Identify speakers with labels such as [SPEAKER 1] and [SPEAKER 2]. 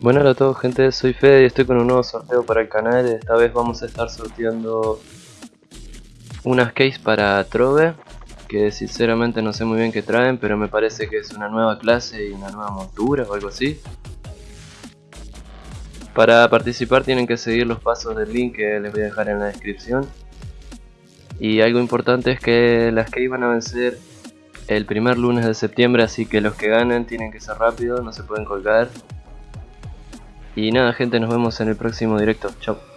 [SPEAKER 1] Bueno hola a todos gente, soy Fede y estoy con un nuevo sorteo para el canal. Esta vez vamos a estar sorteando unas case para Trove Que sinceramente no sé muy bien qué traen, pero me parece que es una nueva clase y una nueva montura o algo así. Para participar tienen que seguir los pasos del link que les voy a dejar en la descripción. Y algo importante es que las case van a vencer el primer lunes de septiembre Así que los que ganen tienen que ser rápidos, no se pueden colgar y nada gente, nos vemos en el próximo directo. Chao.